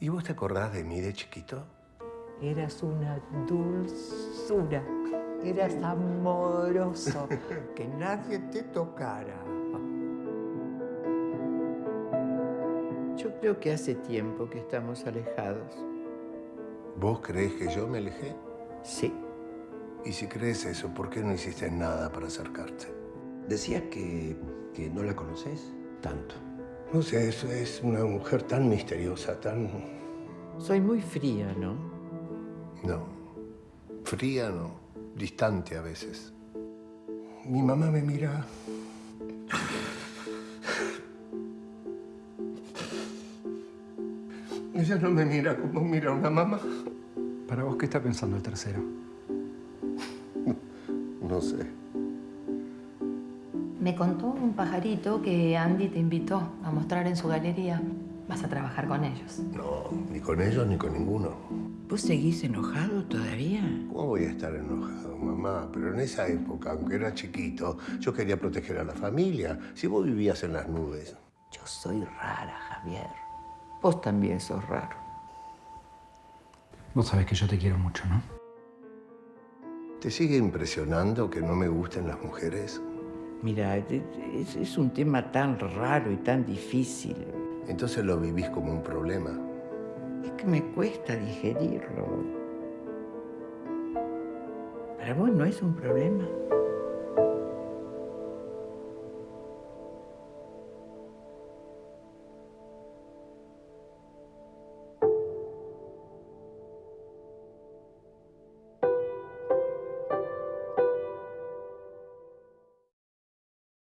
¿Y vos te acordás de mí de chiquito? Eras una dulzura. Eras amoroso. que nadie te tocara. Yo creo que hace tiempo que estamos alejados. ¿Vos crees que yo me alejé? Sí. Y si crees eso, ¿por qué no hiciste nada para acercarte? Decías que, que no la conoces tanto. No sé, es, es una mujer tan misteriosa, tan... Soy muy fría, ¿no? No. Fría no. Distante a veces. Mi mamá me mira... Ella no me mira como mira una mamá. ¿Para vos qué está pensando el tercero? No sé. Me contó un pajarito que Andy te invitó a mostrar en su galería. Vas a trabajar con ellos. No, ni con ellos ni con ninguno. ¿Vos seguís enojado todavía? ¿Cómo voy a estar enojado, mamá? Pero en esa época, aunque era chiquito, yo quería proteger a la familia. Si vos vivías en las nubes. Yo soy rara, Javier. Vos también sos raro. Vos sabés que yo te quiero mucho, ¿no? ¿Te sigue impresionando que no me gusten las mujeres? Mira, es, es un tema tan raro y tan difícil. Entonces lo vivís como un problema. Es que me cuesta digerirlo. ¿Para vos no es un problema?